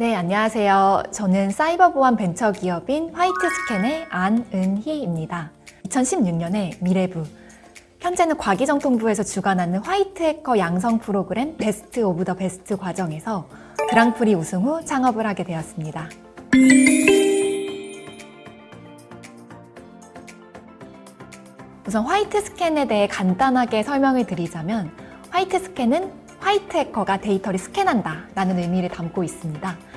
네, 안녕하세요. 저는 사이버 보안 벤처 기업인 화이트스캔의 안은희입니다. 2016년에 미래부, 현재는 과기정통부에서 주관하는 화이트 해커 양성 프로그램 베스트 오브 더 베스트 과정에서 그랑프리 우승 후 창업을 하게 되었습니다. 우선 화이트 스캔에 대해 간단하게 설명을 드리자면 화이트 스캔은 화이트 해커가 데이터를 스캔한다 라는 의미를 담고 있습니다.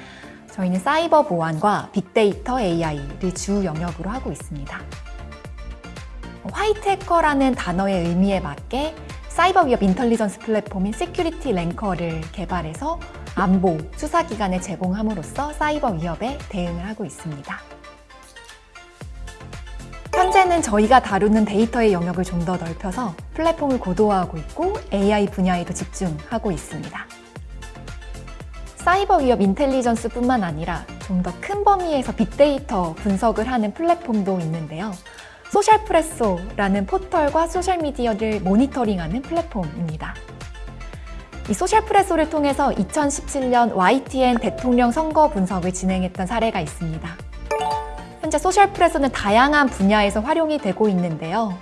저희는 사이버 보안과 빅데이터 AI를 주 영역으로 하고 있습니다. 화이트 해커라는 단어의 의미에 맞게 사이버 위협 intelligence 플랫폼인 시큐리티 랭커를 개발해서 안보, 수사기관에 제공함으로써 사이버 위협에 대응을 하고 있습니다. 현재는 저희가 다루는 데이터의 영역을 좀 더 넓혀서 플랫폼을 고도화하고 있고 AI 분야에도 집중하고 있습니다. 사이버 위협 intelligence 뿐만 아니라 좀 더 큰 범위에서 빅데이터 분석을 하는 플랫폼도 있는데요. 소셜프레소라는 포털과 소셜미디어를 모니터링하는 플랫폼입니다. 이 소셜프레소를 통해서 2017년 YTN 대통령 선거 분석을 진행했던 사례가 있습니다. 현재 소셜프레소는 다양한 분야에서 활용이 되고 있는데요.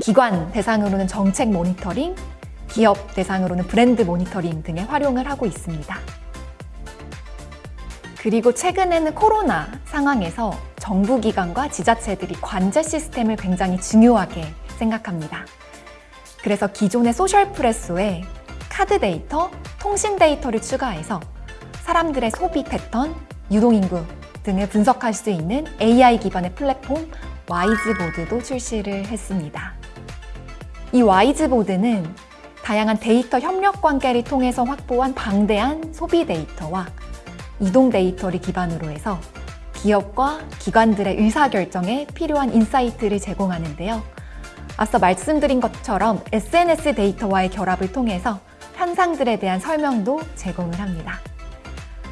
기관 대상으로는 정책 모니터링, 기업 대상으로는 브랜드 모니터링 등에 활용을 하고 있습니다. 그리고 최근에는 코로나 상황에서 정부기관과 지자체들이 관제 시스템을 굉장히 중요하게 생각합니다. 그래서 기존의 소셜프레소에 카드 데이터, 통신 데이터를 추가해서 사람들의 소비 패턴, 유동인구 등을 분석할 수 있는 AI 기반의 플랫폼 와이즈보드도 출시를 했습니다. 이 와이즈보드는 다양한 데이터 협력 관계를 통해서 확보한 방대한 소비 데이터와 이동 데이터를 기반으로 해서 기업과 기관들의 의사결정에 필요한 insight를 제공하는데요. 앞서 말씀드린 것처럼 SNS 데이터와의 결합을 통해서 현상들에 대한 설명도 제공을 합니다.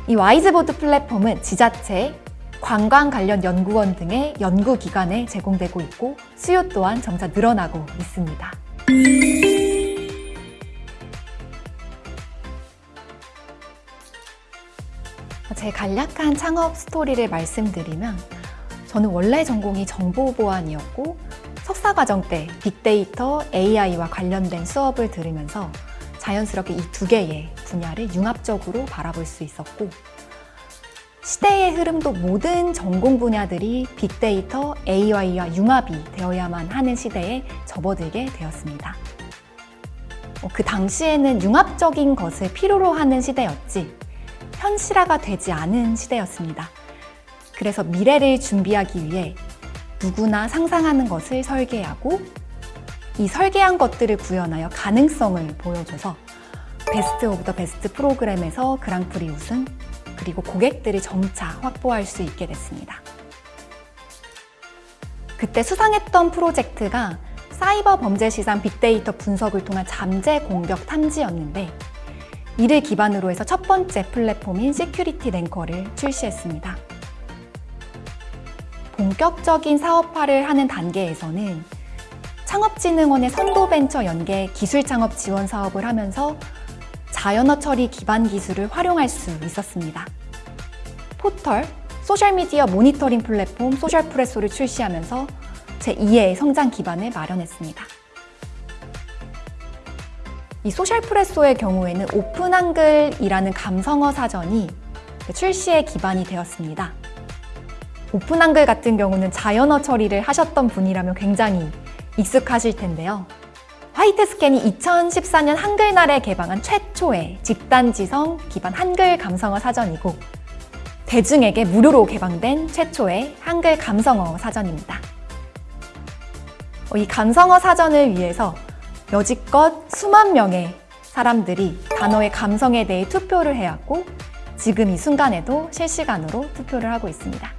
이 와이즈보드 플랫폼은 지자체, 관광 관련 연구원 등의 연구기관에 제공되고 있고 수요 또한 점차 늘어나고 있습니다. 제 간략한 창업 스토리를 말씀드리면 저는 원래 전공이 정보보안이었고 석사과정 때 빅데이터, AI와 관련된 수업을 들으면서 자연스럽게 이 두 개의 분야를 융합적으로 바라볼 수 있었고 시대의 흐름도 모든 전공 분야들이 빅데이터, AI와 융합이 되어야만 하는 시대에 접어들게 되었습니다. 그 당시에는 융합적인 것을 필요로 하는 시대였지 현실화가 되지 않은 시대였습니다. 그래서 미래를 준비하기 위해 누구나 상상하는 것을 설계하고 이 설계한 것들을 구현하여 가능성을 보여줘서 베스트 오브 더 베스트 프로그램에서 그랑프리 우승 그리고 고객들이 점차 확보할 수 있게 됐습니다. 그때 수상했던 프로젝트가 사이버 범죄 시장 빅데이터 분석을 통한 잠재 공격 탐지였는데 이를 기반으로 해서 첫 번째 플랫폼인 시큐리티 랭커를 출시했습니다. 본격적인 사업화를 하는 단계에서는 창업진흥원의 선도벤처 연계 기술창업 지원 사업을 하면서 자연어 처리 기반 기술을 활용할 수 있었습니다. 포털, 소셜미디어 모니터링 플랫폼 소셜프레소를 출시하면서 제2의 성장 기반을 마련했습니다. 이 소셜프레소의 경우에는 오픈 한글이라는 감성어 사전이 출시의 기반이 되었습니다. 오픈 한글 같은 경우는 자연어 처리를 하셨던 분이라면 굉장히 익숙하실 텐데요. 화이트스캔이 2014년 한글날에 개방한 최초의 집단지성 기반 한글 감성어 사전이고 대중에게 무료로 개방된 최초의 한글 감성어 사전입니다. 이 감성어 사전을 위해서 여지껏 수만 명의 사람들이 단어의 감성에 대해 투표를 해왔고 지금 이 순간에도 실시간으로 투표를 하고 있습니다.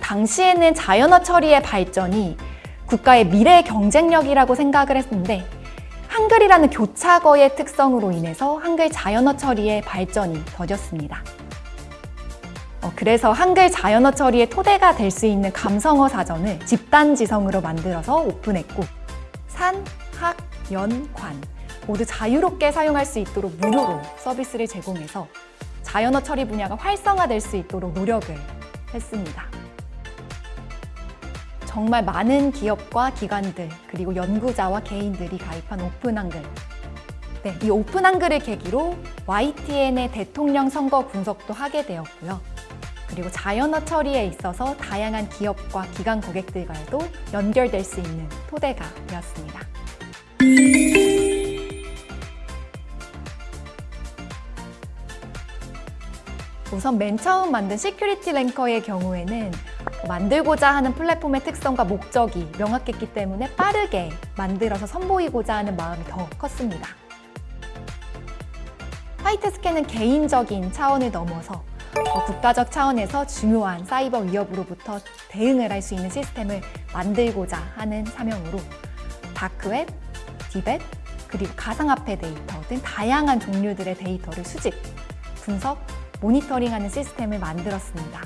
당시에는 자연어 처리의 발전이 국가의 미래 경쟁력이라고 생각을 했는데 한글이라는 교차거의 특성으로 인해서 한글 자연어 처리의 발전이 더뎠습니다. 어, 그래서 한글 자연어 처리의 토대가 될 수 있는 감성어 사전을 집단지성으로 만들어서 오픈했고 산, 학, 연, 관 모두 자유롭게 사용할 수 있도록 무료로 서비스를 제공해서 자연어 처리 분야가 활성화될 수 있도록 노력을 했습니다. 정말 많은 기업과 기관들 그리고 연구자와 개인들이 가입한 오픈 한글 네, 이 오픈 한글을 계기로 YTN의 대통령 선거 분석도 하게 되었고요. 그리고 자연어 처리에 있어서 다양한 기업과 기관 고객들과도 연결될 수 있는 토대가 되었습니다. 우선 맨 처음 만든 Security Ranker의 경우에는 만들고자 하는 플랫폼의 특성과 목적이 명확했기 때문에 빠르게 만들어서 선보이고자 하는 마음이 더 컸습니다. White Scan은 개인적인 차원을 넘어서 어, 국가적 차원에서 중요한 사이버 위협으로부터 대응을 할 수 있는 시스템을 만들고자 하는 사명으로 dark web, deep web, 그리고 가상화폐 데이터 등 다양한 종류들의 데이터를 수집, 분석, 모니터링하는 시스템을 만들었습니다.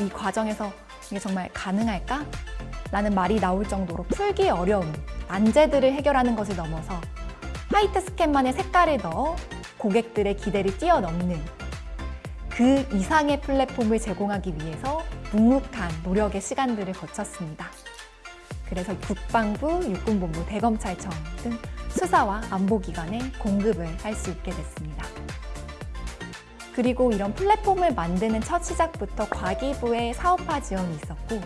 이 과정에서 이게 정말 가능할까? 라는 말이 나올 정도로 풀기 어려운 난제들을 해결하는 것을 넘어서 화이트 스캔만의 색깔을 넣어 고객들의 기대를 뛰어넘는 그 이상의 플랫폼을 제공하기 위해서 묵묵한 노력의 시간들을 거쳤습니다. 그래서 국방부, 육군본부, 대검찰청 등 수사와 안보기관에 공급을 할 수 있게 됐습니다. 그리고 이런 플랫폼을 만드는 첫 시작부터 과기부의 사업화 지원이 있었고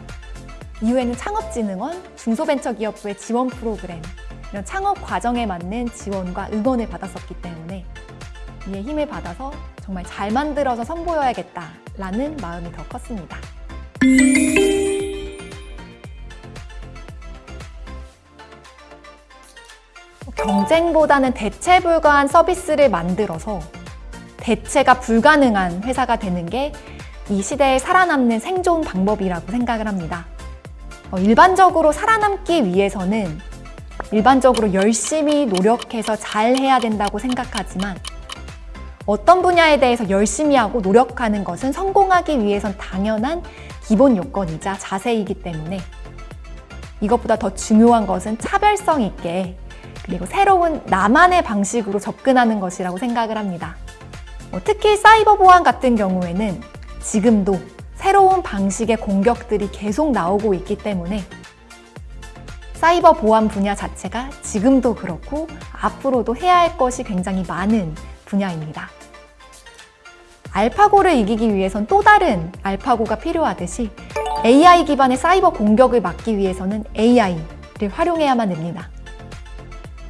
이후에는 창업진흥원, 중소벤처기업부의 지원 프로그램 이런 창업 과정에 맞는 지원과 응원을 받았었기 때문에 이에 힘을 받아서 정말 잘 만들어서 선보여야겠다 라는 마음이 더 컸습니다. 경쟁보다는 대체 불가한 서비스를 만들어서 대체가 불가능한 회사가 되는 게 이 시대에 살아남는 생존 방법이라고 생각을 합니다. 어, 일반적으로 살아남기 위해서는 일반적으로 열심히 노력해서 잘 해야 된다고 생각하지만 어떤 분야에 대해서 열심히 하고 노력하는 것은 성공하기 위해선 당연한 기본 요건이자 자세이기 때문에 이것보다 더 중요한 것은 차별성 있게 그리고 새로운 나만의 방식으로 접근하는 것이라고 생각을 합니다. 뭐 특히 사이버 보안 같은 경우에는 지금도 새로운 방식의 공격들이 계속 나오고 있기 때문에 사이버 보안 분야 자체가 지금도 그렇고 앞으로도 해야 할 것이 굉장히 많은 분야입니다. 알파고를 이기기 위해선 또 다른 알파고가 필요하듯이 AI 기반의 사이버 공격을 막기 위해서는 AI를 활용해야만 됩니다.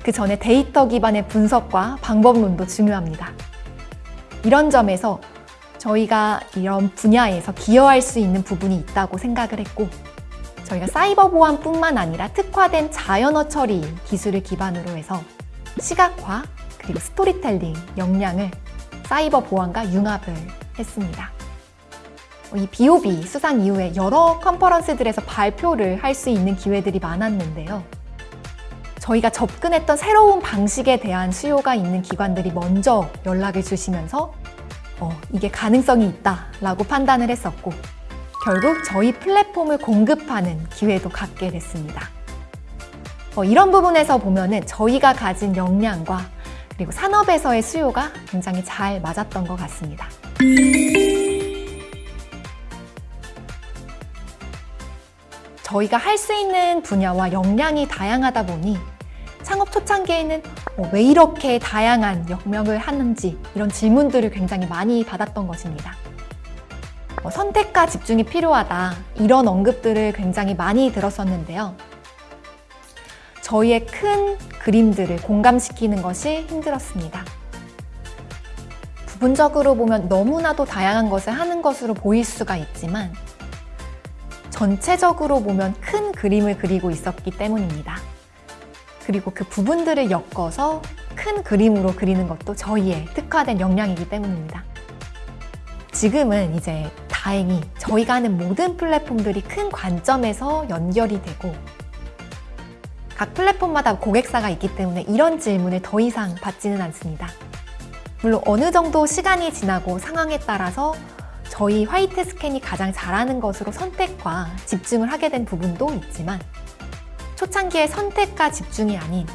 그 전에 데이터 기반의 분석과 방법론도 중요합니다. 이런 점에서 저희가 이런 분야에서 기여할 수 있는 부분이 있다고 생각을 했고 저희가 사이버 보안뿐만 아니라 특화된 자연어 처리 기술을 기반으로 해서 시각화 그리고 스토리텔링 역량을 사이버 보안과 융합을 했습니다. 이 BOB 수상 이후에 여러 컨퍼런스들에서 발표를 할 수 있는 기회들이 많았는데요. 저희가 접근했던 새로운 방식에 대한 수요가 있는 기관들이 먼저 연락을 주시면서 어, 이게 가능성이 있다라고 판단을 했었고 결국 저희 플랫폼을 공급하는 기회도 갖게 됐습니다. 어, 이런 부분에서 보면 은 저희가 가진 역량과 그리고 산업에서의 수요가 굉장히 잘 맞았던 것 같습니다. 저희가 할 수 있는 분야와 역량이 다양하다 보니 창업 초창기에는 어, 왜 이렇게 다양한 역명을 하는지 이런 질문들을 굉장히 많이 받았던 것입니다. 어, 선택과 집중이 필요하다 이런 언급들을 굉장히 많이 들었었는데요. 저희의 큰 그림들을 공감시키는 것이 힘들었습니다. 부분적으로 보면 너무나도 다양한 것을 하는 것으로 보일 수가 있지만 전체적으로 보면 큰 그림을 그리고 있었기 때문입니다. 그리고 그 부분들을 엮어서 큰 그림으로 그리는 것도 저희의 특화된 역량이기 때문입니다. 지금은 이제 다행히 저희가 하는 모든 플랫폼들이 큰 관점에서 연결이 되고 각 플랫폼마다 고객사가 있기 때문에 이런 질문을 더 이상 받지는 않습니다. 물론 어느 정도 시간이 지나고 상황에 따라서 저희 화이트 스캔이 가장 잘하는 것으로 선택과 집중을 하게 된 부분도 있지만 초창기의 선택과 집중이 아닌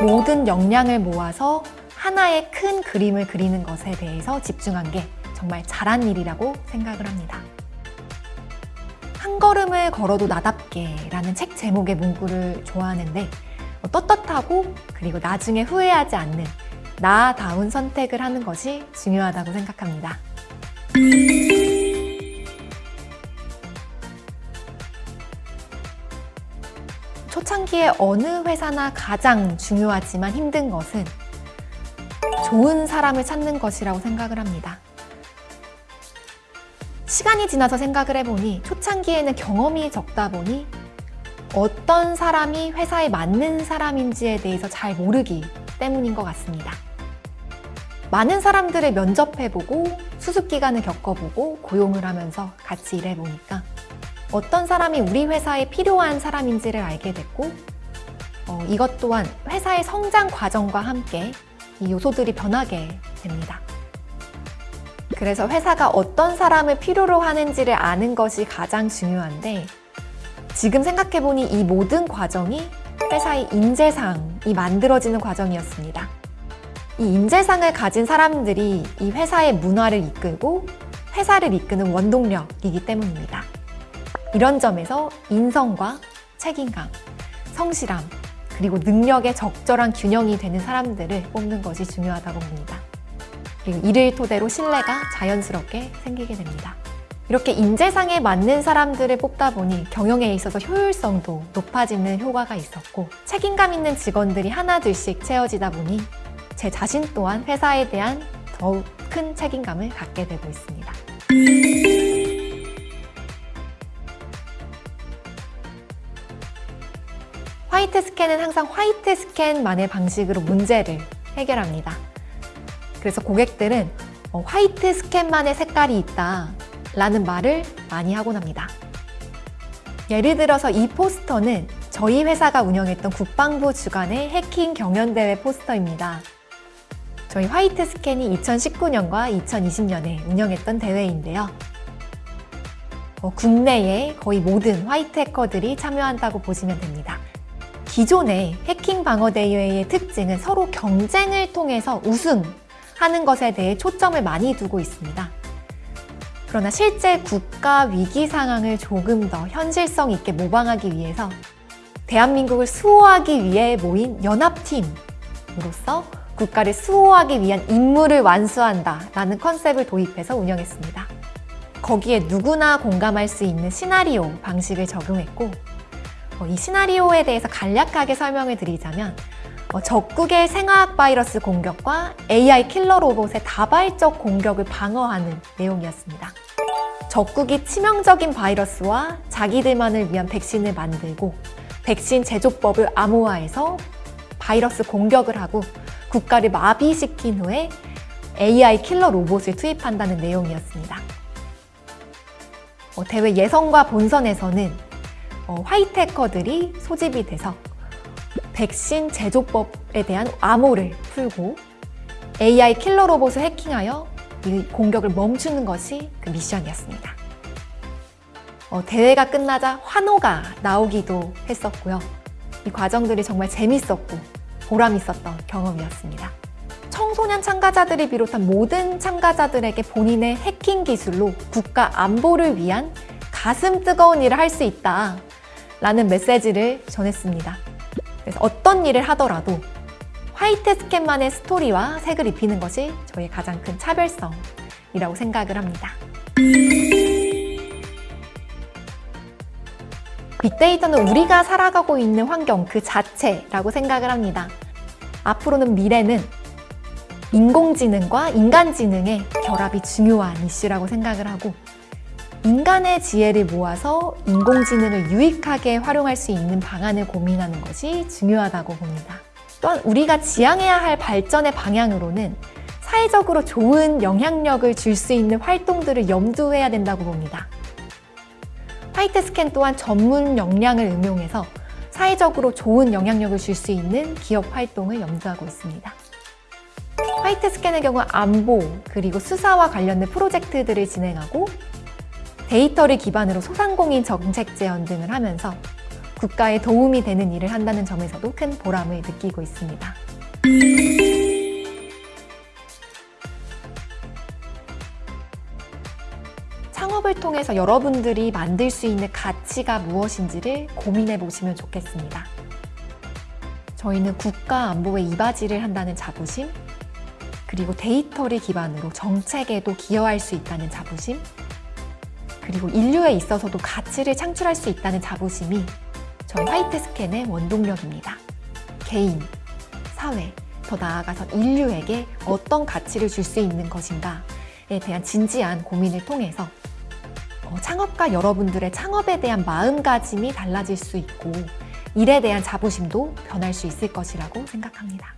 모든 역량을 모아서 하나의 큰 그림을 그리는 것에 대해서 집중한 게 정말 잘한 일이라고 생각을 합니다. 한 걸음을 걸어도 나답게 라는 책 제목의 문구를 좋아하는데 어, 떳떳하고 그리고 나중에 후회하지 않는 나다운 선택을 하는 것이 중요하다고 생각합니다. 초창기에 어느 회사나 가장 중요하지만 힘든 것은 좋은 사람을 찾는 것이라고 생각을 합니다. 시간이 지나서 생각을 해보니 초창기에는 경험이 적다 보니 어떤 사람이 회사에 맞는 사람인지에 대해서 잘 모르기 때문인 것 같습니다. 많은 사람들을 면접해보고 수습기간을 겪어보고 고용을 하면서 같이 일해보니까 어떤 사람이 우리 회사에 필요한 사람인지를 알게 됐고 어, 이것 또한 회사의 성장 과정과 함께 이 요소들이 변하게 됩니다. 그래서 회사가 어떤 사람을 필요로 하는지를 아는 것이 가장 중요한데 지금 생각해보니 이 모든 과정이 회사의 인재상이 만들어지는 과정이었습니다. 이 인재상을 가진 사람들이 이 회사의 문화를 이끌고 회사를 이끄는 원동력이기 때문입니다. 이런 점에서 인성과 책임감, 성실함, 그리고 능력의 적절한 균형이 되는 사람들을 뽑는 것이 중요하다고 봅니다. 그리고 이를 토대로 신뢰가 자연스럽게 생기게 됩니다. 이렇게 인재상에 맞는 사람들을 뽑다 보니 경영에 있어서 효율성도 높아지는 효과가 있었고 책임감 있는 직원들이 하나둘씩 채워지다 보니 제 자신 또한 회사에 대한 더욱 큰 책임감을 갖게 되고 있습니다. 화이트 스캔은 항상 화이트 스캔만의 방식으로 문제를 해결합니다. 그래서 고객들은 어, 화이트 스캔만의 색깔이 있다 라는 말을 많이 하곤 합니다. 예를 들어서 이 포스터는 저희 회사가 운영했던 국방부 주관의 해킹 경연대회 포스터입니다. 저희 화이트 스캔이 2019년과 2020년에 운영했던 대회인데요. 어, 국내의 거의 모든 화이트 해커들이 참여한다고 보시면 됩니다. 기존의 해킹 방어 대회의 특징은 서로 경쟁을 통해서 우승 하는 것에 대해 초점을 많이 두고 있습니다. 그러나 실제 국가 위기 상황을 조금 더 현실성 있게 모방하기 위해서 대한민국을 수호하기 위해 모인 연합팀으로서 국가를 수호하기 위한 임무를 완수한다 라는 컨셉을 도입해서 운영했습니다. 거기에 누구나 공감할 수 있는 시나리오 방식을 적용했고 어, 이 시나리오에 대해서 간략하게 설명을 드리자면 어, 적국의 생화학 바이러스 공격과 AI 킬러 로봇의 다발적 공격을 방어하는 내용이었습니다. 적국이 치명적인 바이러스와 자기들만을 위한 백신을 만들고 백신 제조법을 암호화해서 바이러스 공격을 하고 국가를 마비시킨 후에 AI 킬러 로봇을 투입한다는 내용이었습니다. 어, 대회 예선과 본선에서는 어, 화이트 해커들이 소집이 돼서 백신 제조법에 대한 암호를 풀고 AI 킬러 로봇을 해킹하여 이 공격을 멈추는 것이 그 미션이었습니다. 어, 대회가 끝나자 환호가 나오기도 했었고요. 이 과정들이 정말 재밌었고 보람 있었던 경험이었습니다. 청소년 참가자들을 비롯한 모든 참가자들에게 본인의 해킹 기술로 국가 안보를 위한 가슴 뜨거운 일을 할 수 있다 라는 메시지를 전했습니다. 어떤 일을 하더라도 화이트 스캔만의 스토리와 색을 입히는 것이 저의 가장 큰 차별성이라고 생각을 합니다. 빅데이터는 우리가 살아가고 있는 환경 그 자체라고 생각을 합니다. 앞으로는 미래는 인공지능과 인간지능의 결합이 중요한 이슈라고 생각을 하고 인간의 지혜를 모아서 인공지능을 유익하게 활용할 수 있는 방안을 고민하는 것이 중요하다고 봅니다. 또한 우리가 지향해야 할 발전의 방향으로는 사회적으로 좋은 영향력을 줄 수 있는 활동들을 염두해야 된다고 봅니다. 화이트 스캔 또한 전문 역량을 응용해서 사회적으로 좋은 영향력을 줄 수 있는 기업 활동을 염두하고 있습니다. 화이트 스캔의 경우 안보 그리고 수사와 관련된 프로젝트들을 진행하고 데이터를 기반으로 소상공인 정책 제언 등을 하면서 국가에 도움이 되는 일을 한다는 점에서도 큰 보람을 느끼고 있습니다. 창업을 통해서 여러분들이 만들 수 있는 가치가 무엇인지를 고민해 보시면 좋겠습니다. 저희는 국가 안보에 이바지를 한다는 자부심 그리고 데이터를 기반으로 정책에도 기여할 수 있다는 자부심 그리고 인류에 있어서도 가치를 창출할 수 있다는 자부심이 저희 화이트 스캔의 원동력입니다. 개인, 사회, 더 나아가서 인류에게 어떤 가치를 줄 수 있는 것인가에 대한 진지한 고민을 통해서 어, 창업가 여러분들의 창업에 대한 마음가짐이 달라질 수 있고 일에 대한 자부심도 변할 수 있을 것이라고 생각합니다.